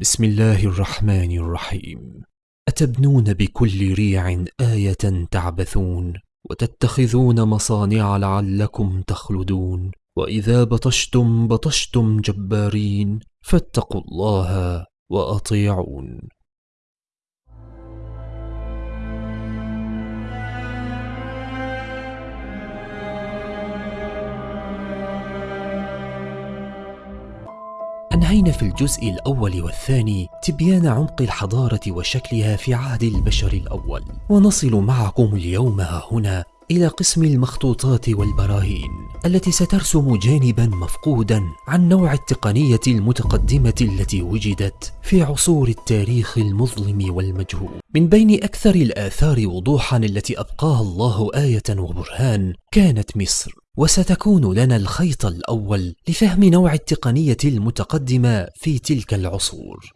بسم الله الرحمن الرحيم. أتبنون بكل ريع آية تعبثون وتتخذون مصانع لعلكم تخلدون. وإذا بطشتم بطشتم جبارين فاتقوا الله وأطيعون. أنهينا في الجزء الأول والثاني تبيان عمق الحضارة وشكلها في عهد البشر الأول. ونصل معكم اليوم هنا إلى قسم المخطوطات والبراهين التي سترسم جانبا مفقودا عن نوع التقنية المتقدمة التي وجدت في عصور التاريخ المظلم والمجهول. من بين أكثر الآثار وضوحا التي أبقاها الله آية وبرهان كانت مصر. وستكون لنا الخيط الأول لفهم نوع التقنية المتقدمة في تلك العصور.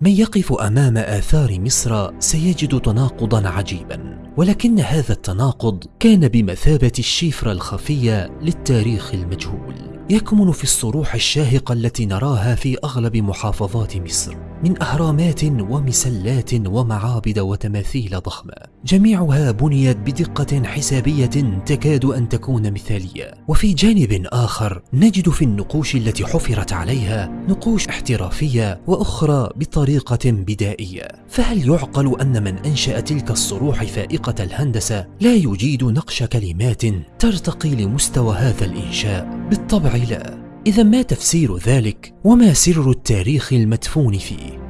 من يقف أمام آثار مصر سيجد تناقضا عجيبا ولكن هذا التناقض كان بمثابة الشفره الخفية للتاريخ المجهول. يكمن في الصروح الشاهقة التي نراها في أغلب محافظات مصر من أهرامات ومسلات ومعابد وتماثيل ضخمة. جميعها بنيت بدقة حسابية تكاد أن تكون مثالية. وفي جانب آخر نجد في النقوش التي حفرت عليها نقوش احترافية وأخرى بطريقة بدائية. فهل يعقل أن من أنشأ تلك الصروح فائقة الهندسة لا يجيد نقش كلمات ترتقي لمستوى هذا الإنشاء؟ بالطبع لا إذا ما تفسير ذلك وما سر التاريخ المدفون فيه؟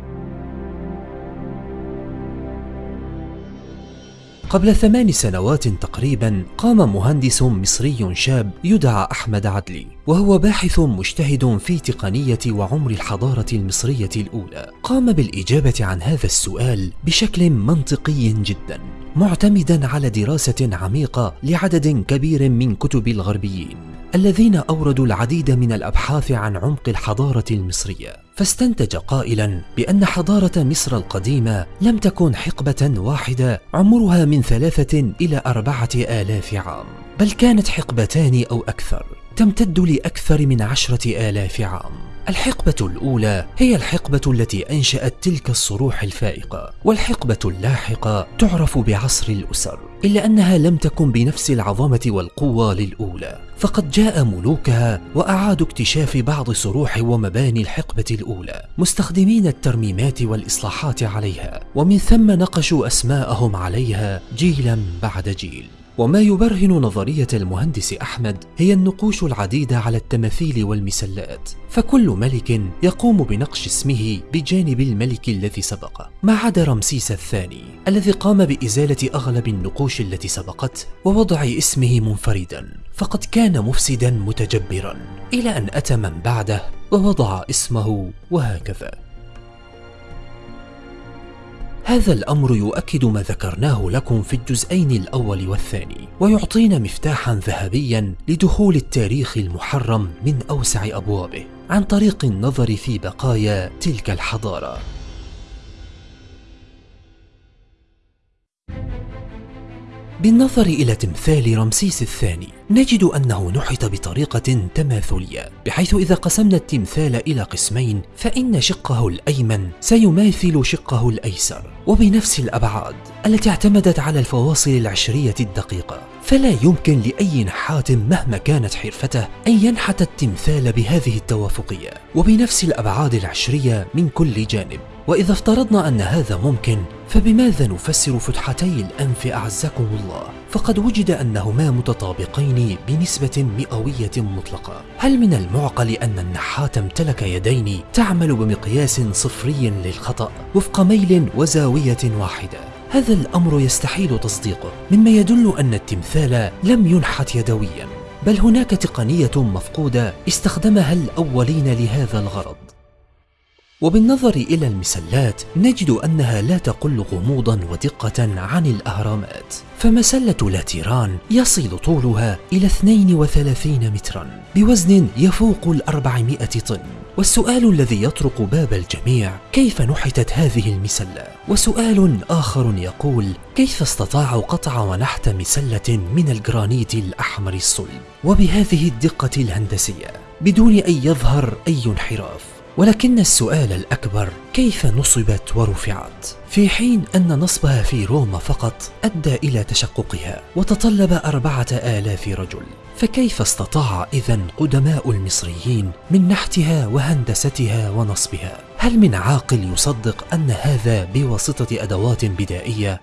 قبل ثمان سنوات تقريبا قام مهندس مصري شاب يدعى أحمد عدلي وهو باحث مجتهد في تقنية وعمر الحضارة المصرية الأولى. قام بالإجابة عن هذا السؤال بشكل منطقي جدا معتمدا على دراسة عميقة لعدد كبير من كتب الغربيين الذين أوردوا العديد من الأبحاث عن عمق الحضارة المصرية. فاستنتج قائلا بأن حضارة مصر القديمة لم تكن حقبة واحدة عمرها من ثلاثة إلى أربعة آلاف عام بل كانت حقبتان أو أكثر تمتد لأكثر من عشرة آلاف عام. الحقبة الأولى هي الحقبة التي أنشأت تلك الصروح الفائقة والحقبة اللاحقة تعرف بعصر الأسر. إلا أنها لم تكن بنفس العظمة والقوة للأولى فقد جاء ملوكها وأعادوا اكتشاف بعض صروح ومباني الحقبة الأولى مستخدمين الترميمات والإصلاحات عليها ومن ثم نقشوا أسماءهم عليها جيلا بعد جيل. وما يبرهن نظرية المهندس أحمد هي النقوش العديدة على التماثيل والمسلات. فكل ملك يقوم بنقش اسمه بجانب الملك الذي سبقه ما عدا رمسيس الثاني الذي قام بإزالة أغلب النقوش التي سبقته ووضع اسمه منفردا. فقد كان مفسدا متجبرا إلى أن أتى من بعده ووضع اسمه وهكذا. هذا الأمر يؤكد ما ذكرناه لكم في الجزئين الأول والثاني ويعطينا مفتاحا ذهبيا لدخول التاريخ المحرم من أوسع أبوابه عن طريق النظر في بقايا تلك الحضارة. بالنظر إلى تمثال رمسيس الثاني نجد أنه نحت بطريقة تماثلية. بحيث إذا قسمنا التمثال إلى قسمين فإن شقه الأيمن سيماثل شقه الأيسر. وبنفس الأبعاد التي اعتمدت على الفواصل العشرية الدقيقة فلا يمكن لأي نحات مهما كانت حرفته أن ينحت التمثال بهذه التوافقية. وبنفس الأبعاد العشرية من كل جانب. وإذا افترضنا أن هذا ممكن فبماذا نفسر فتحتي الأنف أعزكم الله؟ فقد وجد أنهما متطابقين بنسبة مئوية مطلقة. هل من المعقل أن النحات امتلك يدين تعمل بمقياس صفري للخطأ وفق ميل وزاوية واحدة؟ هذا الأمر يستحيل تصديقه مما يدل أن التمثال لم ينحت يدويا. بل هناك تقنية مفقودة استخدمها الأولين لهذا الغرض. وبالنظر إلى المسلات نجد أنها لا تقل غموضا ودقة عن الأهرامات. فمسلة لاتيران يصل طولها إلى 32 مترا بوزن يفوق الأربعمائة طن. والسؤال الذي يطرق باب الجميع كيف نحتت هذه المسلة؟ وسؤال آخر يقول كيف استطاعوا قطع ونحت مسلة من الجرانيت الأحمر الصلب؟ وبهذه الدقة الهندسية بدون أن يظهر أي انحراف. ولكن السؤال الأكبر كيف نصبت ورفعت؟ في حين أن نصبها في روما فقط أدى إلى تشققها وتطلب أربعة آلاف رجل فكيف استطاع إذا قدماء المصريين من نحتها وهندستها ونصبها؟ هل من عاقل يصدق أن هذا بواسطة أدوات بدائية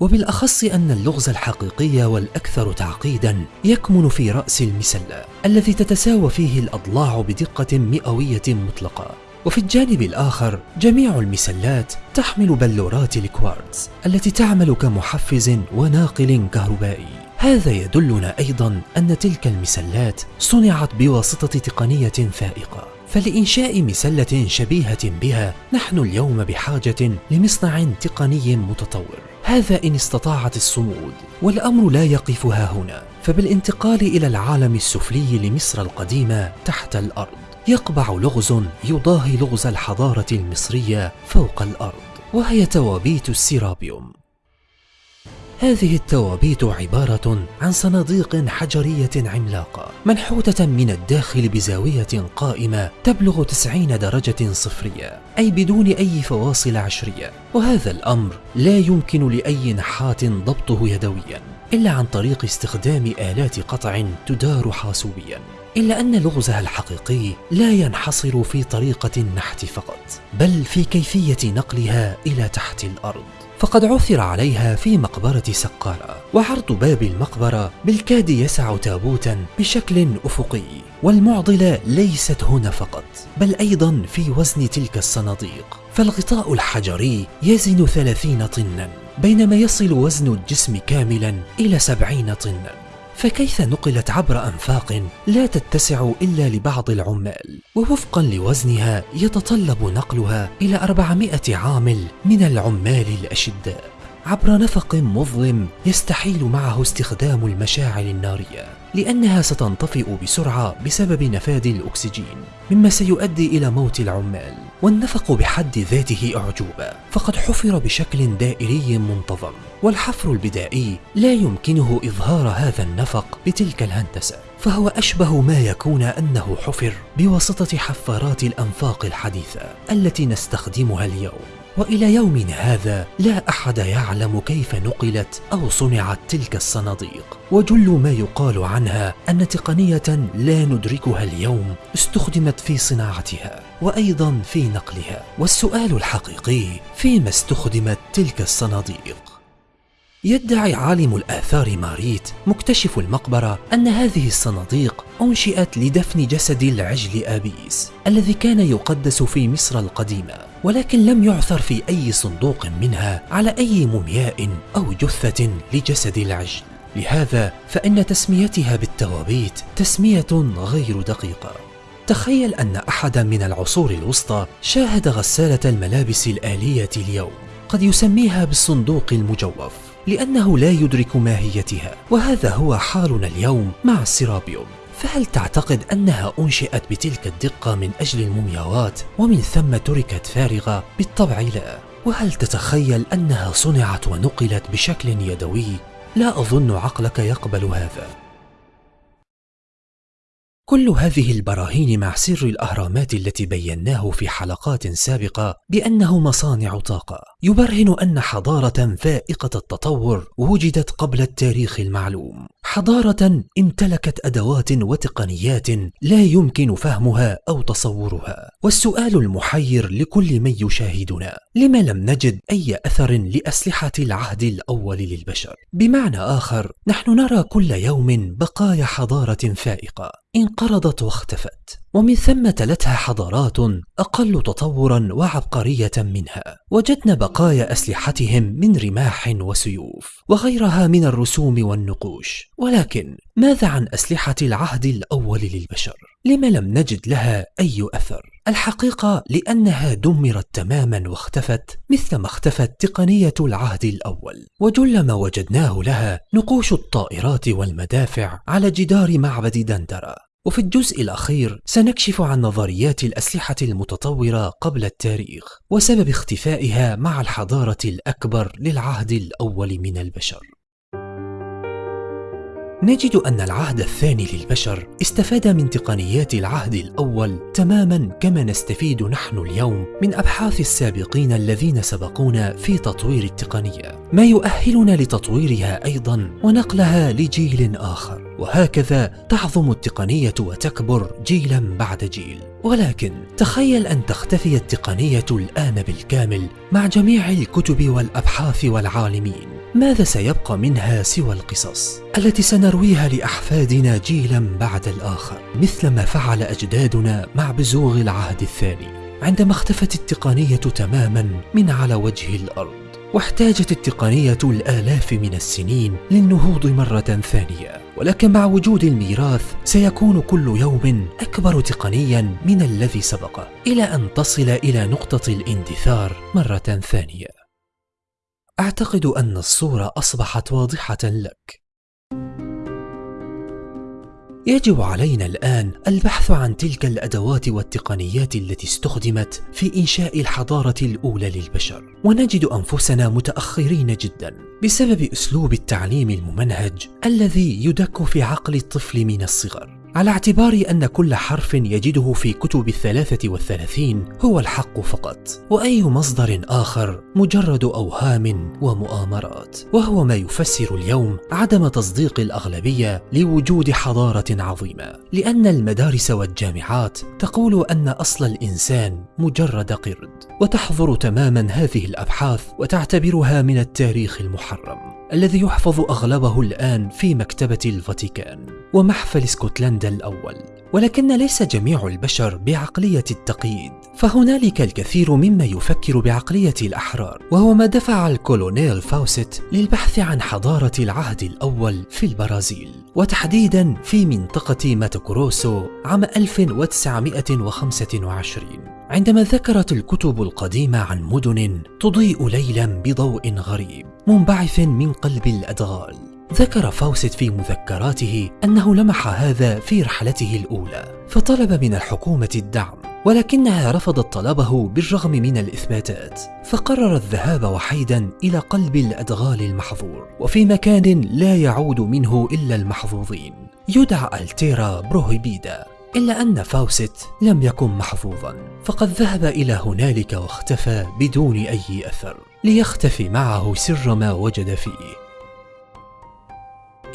وبالأخص أن اللغز الحقيقي والأكثر تعقيدا يكمن في رأس المسلة الذي تتساوى فيه الأضلاع بدقة مئوية مطلقة. وفي الجانب الآخر جميع المسلات تحمل بلورات الكوارتز التي تعمل كمحفز وناقل كهربائي. هذا يدلنا أيضا أن تلك المسلات صنعت بواسطة تقنية فائقة. فلإنشاء مسلة شبيهة بها نحن اليوم بحاجة لمصنع تقني متطور. هذا إن استطاعت الصمود والأمر لا يقف ها هنا. فبالانتقال إلى العالم السفلي لمصر القديمة تحت الأرض يقبع لغز يضاهي لغز الحضارة المصرية فوق الأرض وهي توابيت السيرابيوم. هذه التوابيت عبارة عن صناديق حجرية عملاقة منحوتة من الداخل بزاوية قائمة تبلغ 90 درجة صفرية أي بدون أي فواصل عشرية. وهذا الأمر لا يمكن لأي نحات ضبطه يدويا إلا عن طريق استخدام آلات قطع تدار حاسوبيا. إلا أن لغزها الحقيقي لا ينحصر في طريقة النحت فقط بل في كيفية نقلها إلى تحت الأرض. فقد عثر عليها في مقبرة سقارة وعرض باب المقبرة بالكاد يسع تابوتا بشكل أفقي والمعضلة ليست هنا فقط بل أيضا في وزن تلك الصناديق. فالغطاء الحجري يزن ثلاثين طنا بينما يصل وزن الجسم كاملا إلى سبعين طنا. فكيف نقلت عبر أنفاق لا تتسع إلا لبعض العمال؟ ووفقا لوزنها يتطلب نقلها إلى 400 عامل من العمال الأشداء عبر نفق مظلم يستحيل معه استخدام المشاعل النارية لأنها ستنطفئ بسرعة بسبب نفاذ الأكسجين مما سيؤدي إلى موت العمال. والنفق بحد ذاته اعجوبه فقد حفر بشكل دائري منتظم والحفر البدائي لا يمكنه إظهار هذا النفق بتلك الهندسة فهو أشبه ما يكون أنه حفر بواسطة حفارات الأنفاق الحديثة التي نستخدمها اليوم. وإلى يومنا هذا لا أحد يعلم كيف نقلت أو صنعت تلك الصناديق. وجل ما يقال عنها أن تقنية لا ندركها اليوم استخدمت في صناعتها وأيضا في نقلها. والسؤال الحقيقي فيما استخدمت تلك الصناديق؟ يدعي عالم الآثار ماريت مكتشف المقبرة أن هذه الصناديق أنشئت لدفن جسد العجل آبيس الذي كان يقدس في مصر القديمة ولكن لم يعثر في أي صندوق منها على أي مومياء أو جثة لجسد العجل. لهذا فإن تسميتها بالتوابيت تسمية غير دقيقة. تخيل أن أحدا من العصور الوسطى شاهد غسالة الملابس الآلية اليوم قد يسميها بالصندوق المجوف. لأنه لا يدرك ماهيتها وهذا هو حالنا اليوم مع السيرابيوم فهل تعتقد أنها أنشئت بتلك الدقة من أجل المومياوات ومن ثم تركت فارغة؟ بالطبع لا وهل تتخيل أنها صنعت ونقلت بشكل يدوي؟ لا أظن عقلك يقبل هذا كل هذه البراهين مع سر الأهرامات التي بيناه في حلقات سابقة بأنه مصانع طاقة. يبرهن أن حضارة فائقة التطور وجدت قبل التاريخ المعلوم. حضارة امتلكت أدوات وتقنيات لا يمكن فهمها أو تصورها. والسؤال المحير لكل من يشاهدنا لما لم نجد أي أثر لأسلحة العهد الأول للبشر؟ بمعنى آخر نحن نرى كل يوم بقايا حضارة فائقة. انقرضت واختفت ومن ثم تلتها حضارات أقل تطورا وعبقرية منها وجدنا بقايا أسلحتهم من رماح وسيوف وغيرها من الرسوم والنقوش ولكن ماذا عن أسلحة العهد الأول للبشر؟ لما لم نجد لها أي أثر؟ الحقيقة لأنها دمرت تماما واختفت مثل ما اختفت تقنية العهد الأول وجل ما وجدناه لها نقوش الطائرات والمدافع على جدار معبد دندرة وفي الجزء الأخير سنكشف عن نظريات الأسلحة المتطورة قبل التاريخ وسبب اختفائها مع الحضارة الأكبر للعهد الأول من البشر. نجد أن العهد الثاني للبشر استفاد من تقنيات العهد الأول تماما كما نستفيد نحن اليوم من أبحاث السابقين الذين سبقونا في تطوير التقنية ما يؤهلنا لتطويرها أيضا ونقلها لجيل آخر. وهكذا تعظم التقنية وتكبر جيلا بعد جيل. ولكن تخيل أن تختفي التقنية الآن بالكامل مع جميع الكتب والأبحاث والعالمين. ماذا سيبقى منها سوى القصص التي سنرويها لأحفادنا جيلا بعد الآخر؟ مثل ما فعل أجدادنا مع بزوغ العهد الثاني عندما اختفت التقنية تماما من على وجه الأرض. واحتاجت التقنية الآلاف من السنين للنهوض مرة ثانية. ولكن مع وجود الميراث سيكون كل يوم أكبر تقنيا من الذي سبقه إلى أن تصل إلى نقطة الاندثار مرة ثانية. أعتقد أن الصورة أصبحت واضحة لك. يجب علينا الآن البحث عن تلك الأدوات والتقنيات التي استخدمت في إنشاء الحضارة الأولى للبشر. ونجد أنفسنا متأخرين جدا بسبب أسلوب التعليم الممنهج الذي يدك في عقل الطفل من الصغر. على اعتبار أن كل حرف يجده في كتب الثلاثة والثلاثين هو الحق فقط. وأي مصدر آخر مجرد أوهام ومؤامرات. وهو ما يفسر اليوم عدم تصديق الأغلبية لوجود حضارة عظيمة. لأن المدارس والجامعات تقول أن أصل الإنسان مجرد قرد. وتحظر تماما هذه الأبحاث وتعتبرها من التاريخ المحرم الذي يحفظ أغلبه الآن في مكتبة الفاتيكان. ومحفل اسكتلندا الأول ولكن ليس جميع البشر بعقلية التقييد. فهنالك الكثير ممن يفكر بعقلية الأحرار وهو ما دفع الكولونيل فاوست للبحث عن حضارة العهد الأول في البرازيل. وتحديدا في منطقة ماتوكروسو عام 1925 عندما ذكرت الكتب القديمة عن مدن تضيء ليلا بضوء غريب منبعث من قلب الأدغال. ذكر فاوست في مذكراته أنه لمح هذا في رحلته الأولى فطلب من الحكومة الدعم ولكنها رفضت طلبه بالرغم من الإثباتات فقرر الذهاب وحيدا إلى قلب الأدغال المحظور وفي مكان لا يعود منه إلا المحظوظين يدعى ألتيرا بروهيبيدا إلا أن فاوست لم يكن محظوظا فقد ذهب إلى هنالك واختفى بدون أي أثر ليختفي معه سر ما وجد فيه.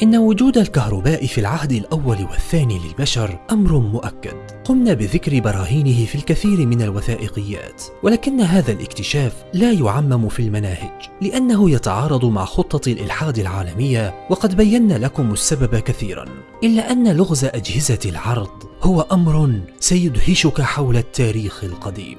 إن وجود الكهرباء في العهد الأول والثاني للبشر أمر مؤكد. قمنا بذكر براهينه في الكثير من الوثائقيات ولكن هذا الاكتشاف لا يعمم في المناهج لأنه يتعارض مع خطة الإلحاد العالمية وقد بينا لكم السبب كثيرا. إلا أن لغز أجهزة العرض هو أمر سيدهشك حول التاريخ القديم.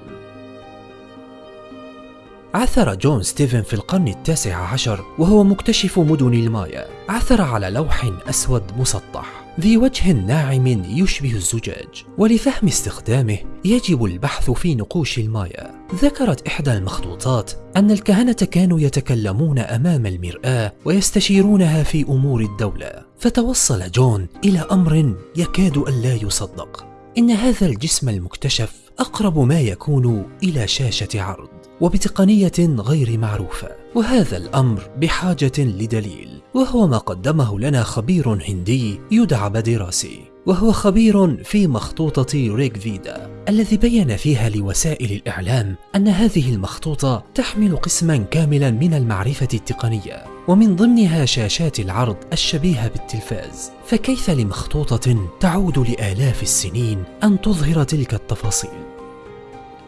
عثر جون ستيفن في القرن التاسع عشر وهو مكتشف مدن المايا. عثر على لوح أسود مسطح ذي وجه ناعم يشبه الزجاج ولفهم استخدامه يجب البحث في نقوش المايا. ذكرت إحدى المخطوطات أن الكهنة كانوا يتكلمون أمام المرآة ويستشيرونها في أمور الدولة. فتوصل جون إلى أمر يكاد ألا يصدق. إن هذا الجسم المكتشف أقرب ما يكون إلى شاشة عرض. وبتقنية غير معروفة وهذا الأمر بحاجة لدليل. وهو ما قدمه لنا خبير هندي يدعى بدراسي. وهو خبير في مخطوطة ريك فيدا الذي بين فيها لوسائل الإعلام أن هذه المخطوطة تحمل قسما كاملا من المعرفة التقنية ومن ضمنها شاشات العرض الشبيهة بالتلفاز. فكيف لمخطوطة تعود لآلاف السنين أن تظهر تلك التفاصيل؟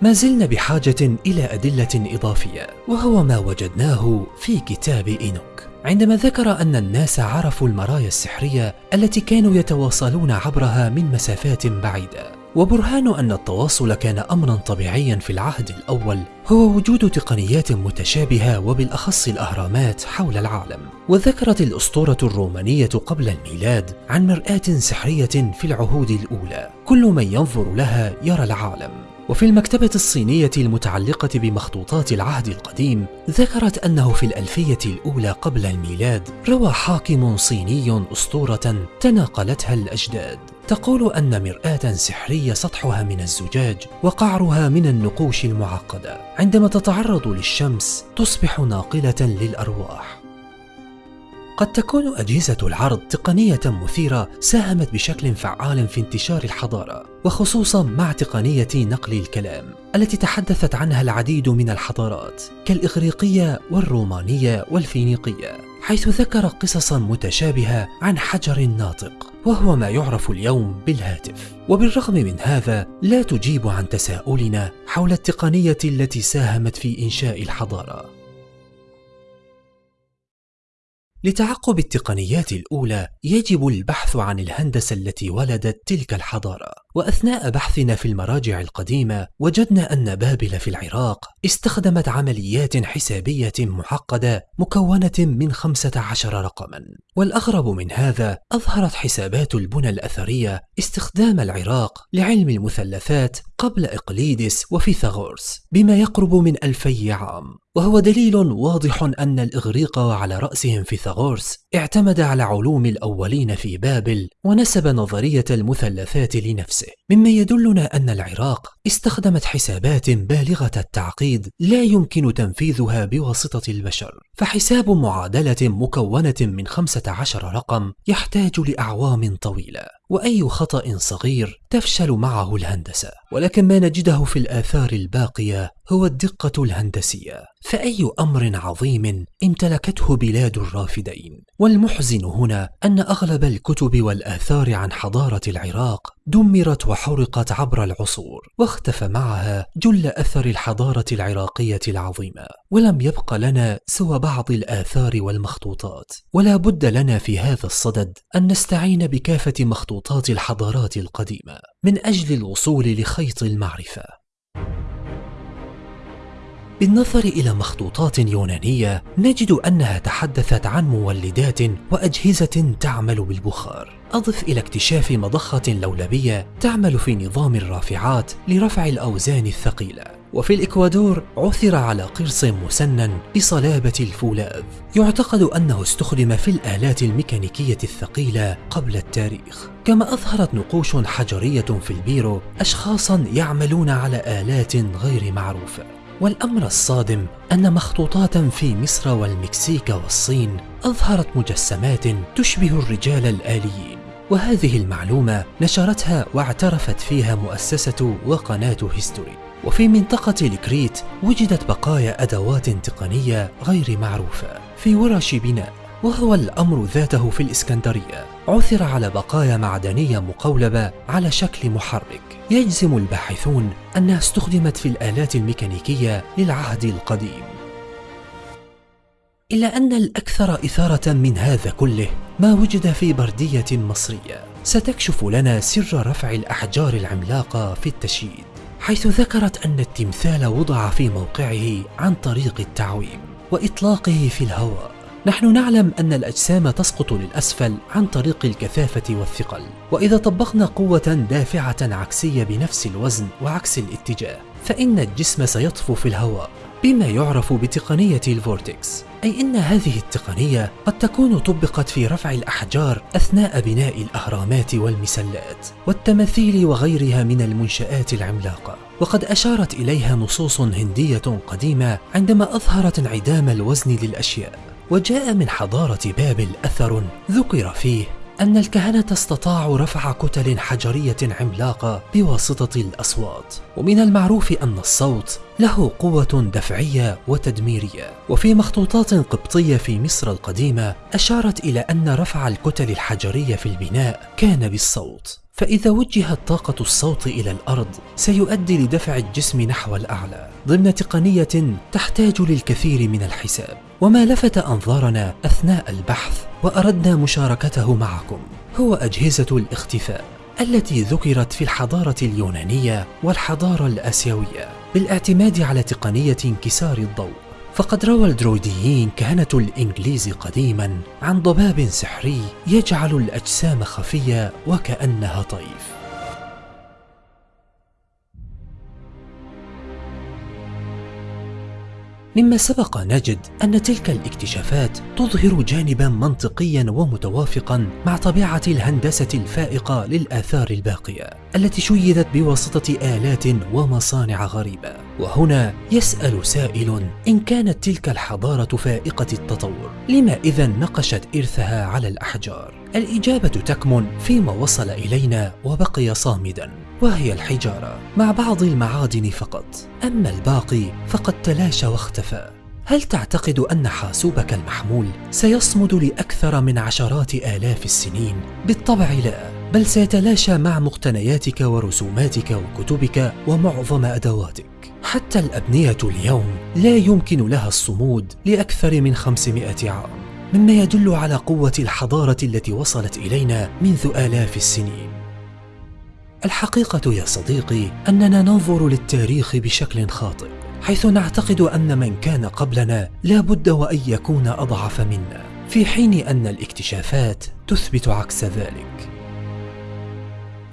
ما زلنا بحاجة إلى أدلة إضافية وهو ما وجدناه في كتاب إينوك. عندما ذكر أن الناس عرفوا المرايا السحرية التي كانوا يتواصلون عبرها من مسافات بعيدة وبرهان أن التواصل كان أمرا طبيعيا في العهد الأول هو وجود تقنيات متشابهة وبالأخص الأهرامات حول العالم. وذكرت الأسطورة الرومانية قبل الميلاد عن مرآة سحرية في العهود الأولى كل من ينظر لها يرى العالم. وفي المكتبة الصينية المتعلقة بمخطوطات العهد القديم ذكرت أنه في الألفية الأولى قبل الميلاد روى حاكم صيني أسطورة تناقلتها الأجداد. تقول أن مرآة سحرية سطحها من الزجاج وقعرها من النقوش المعقدة. عندما تتعرض للشمس تصبح ناقلة للأرواح. قد تكون أجهزة العرض تقنية مثيرة ساهمت بشكل فعال في انتشار الحضارة وخصوصا مع تقنية نقل الكلام التي تحدثت عنها العديد من الحضارات كالإغريقية والرومانية والفينيقية حيث ذكر قصصا متشابهة عن حجر ناطق وهو ما يعرف اليوم بالهاتف. وبالرغم من هذا لا تجيب عن تساؤلنا حول التقنية التي ساهمت في إنشاء الحضارة. لتعقب التقنيات الأولى يجب البحث عن الهندسة التي ولدت تلك الحضارة. وأثناء بحثنا في المراجع القديمة وجدنا أن بابل في العراق استخدمت عمليات حسابية معقدة مكونة من 15 رقما. والأغرب من هذا أظهرت حسابات البنى الأثرية استخدام العراق لعلم المثلثات قبل إقليدس وفيثاغورس بما يقرب من ألفي عام. وهو دليل واضح أن الإغريق وعلى رأسهم فيثاغورس اعتمد على علوم الأولين في بابل ونسب نظرية المثلثات لنفسه. مما يدلنا أن العراق استخدمت حسابات بالغة التعقيد لا يمكن تنفيذها بواسطة البشر. فحساب معادلة مكونة من 15 رقم يحتاج لأعوام طويلة. وأي خطأ صغير تفشل معه الهندسة. ولكن ما نجده في الآثار الباقية هو الدقة الهندسية. فأي أمر عظيم امتلكته بلاد الرافدين. والمحزن هنا أن أغلب الكتب والآثار عن حضارة العراق دمرت وحرقت عبر العصور واختفى معها جل أثر الحضارة العراقية العظيمة. ولم يبق لنا سوى بعض الآثار والمخطوطات. ولا بد لنا في هذا الصدد أن نستعين بكافة مخطوطات الحضارات القديمة من أجل الوصول لخيط المعرفة. بالنظر إلى مخطوطات يونانية نجد أنها تحدثت عن مولدات وأجهزة تعمل بالبخار. أضف إلى اكتشاف مضخة لولبية تعمل في نظام الرافعات لرفع الأوزان الثقيلة. وفي الإكوادور عثر على قرص مسنن بصلابة الفولاذ. يعتقد أنه استخدم في الآلات الميكانيكية الثقيلة قبل التاريخ. كما أظهرت نقوش حجرية في البيرو أشخاصا يعملون على آلات غير معروفة. والأمر الصادم أن مخطوطات في مصر والمكسيك والصين أظهرت مجسمات تشبه الرجال الآليين. وهذه المعلومة نشرتها واعترفت فيها مؤسسة وقناة هيستوري. وفي منطقة الكريت وجدت بقايا أدوات تقنية غير معروفة في ورش بناء وهو الأمر ذاته في الإسكندرية. عثر على بقايا معدنية مقولبة على شكل محرك. يجزم الباحثون أنها استخدمت في الآلات الميكانيكية للعهد القديم. إلا أن الأكثر إثارة من هذا كله ما وجد في بردية مصرية. ستكشف لنا سر رفع الأحجار العملاقة في التشييد. حيث ذكرت أن التمثال وضع في موقعه عن طريق التعويم وإطلاقه في الهواء. نحن نعلم أن الأجسام تسقط للأسفل عن طريق الكثافة والثقل وإذا طبقنا قوة دافعة عكسية بنفس الوزن وعكس الاتجاه فإن الجسم سيطفو في الهواء بما يعرف بتقنية الفورتكس. أي أن هذه التقنية قد تكون طبقت في رفع الأحجار أثناء بناء الأهرامات والمسلات والتماثيل وغيرها من المنشآت العملاقة. وقد أشارت إليها نصوص هندية قديمة عندما أظهرت انعدام الوزن للأشياء. وجاء من حضارة بابل أثر ذكر فيه أن الكهنة استطاعوا رفع كتل حجرية عملاقة بواسطة الأصوات، ومن المعروف أن الصوت له قوة دفعية وتدميرية، وفي مخطوطات قبطية في مصر القديمة أشارت إلى أن رفع الكتل الحجرية في البناء كان بالصوت، فإذا وجهت طاقة الصوت إلى الأرض سيؤدي لدفع الجسم نحو الأعلى ضمن تقنية تحتاج للكثير من الحساب. وما لفت أنظارنا أثناء البحث وأردنا مشاركته معكم. هو أجهزة الاختفاء التي ذكرت في الحضارة اليونانية والحضارة الآسيوية بالاعتماد على تقنية انكسار الضوء. فقد روى الدرويديين كهنة الإنجليز قديما عن ضباب سحري يجعل الأجسام خفية وكأنها طيف. مما سبق نجد أن تلك الاكتشافات تظهر جانبا منطقيا ومتوافقا مع طبيعة الهندسة الفائقة للآثار الباقية التي شيدت بواسطة آلات ومصانع غريبة. وهنا يسأل سائل إن كانت تلك الحضارة فائقة التطور لما إذا نقشت إرثها على الأحجار؟ الإجابة تكمن فيما وصل إلينا وبقي صامدا. وهي الحجارة. مع بعض المعادن فقط. أما الباقي فقد تلاشى واختفى. هل تعتقد أن حاسوبك المحمول سيصمد لأكثر من عشرات آلاف السنين؟ بالطبع لا بل سيتلاشى مع مقتنياتك ورسوماتك وكتبك ومعظم أدواتك. حتى الأبنية اليوم لا يمكن لها الصمود لأكثر من 500 عام مما يدل على قوة الحضارة التي وصلت إلينا منذ آلاف السنين. الحقيقة يا صديقي أننا ننظر للتاريخ بشكل خاطئ حيث نعتقد أن من كان قبلنا لا بد وأن يكون أضعف منا في حين أن الاكتشافات تثبت عكس ذلك.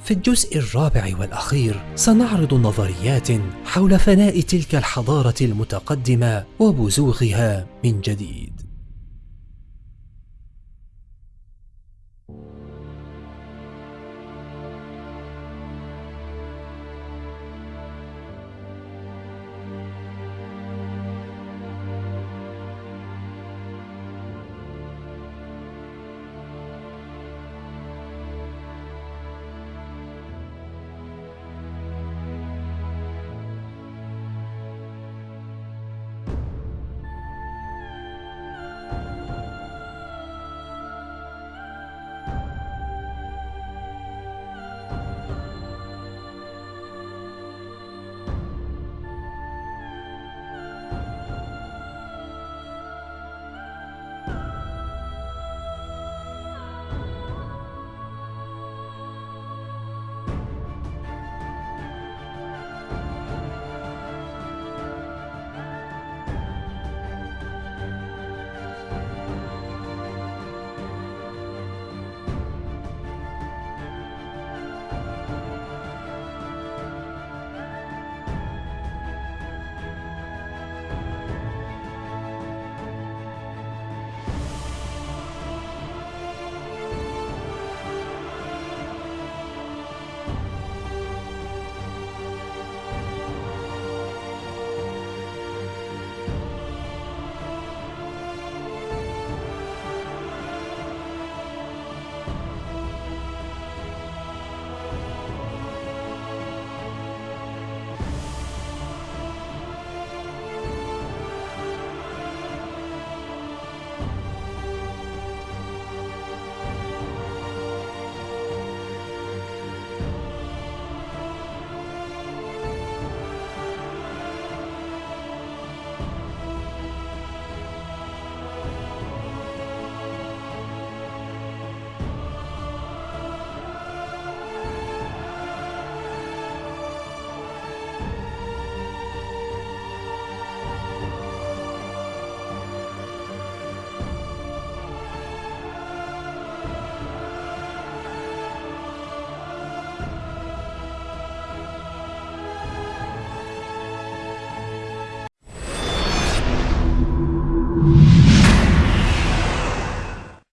في الجزء الرابع والأخير سنعرض نظريات حول فناء تلك الحضارة المتقدمة وبزوغها من جديد.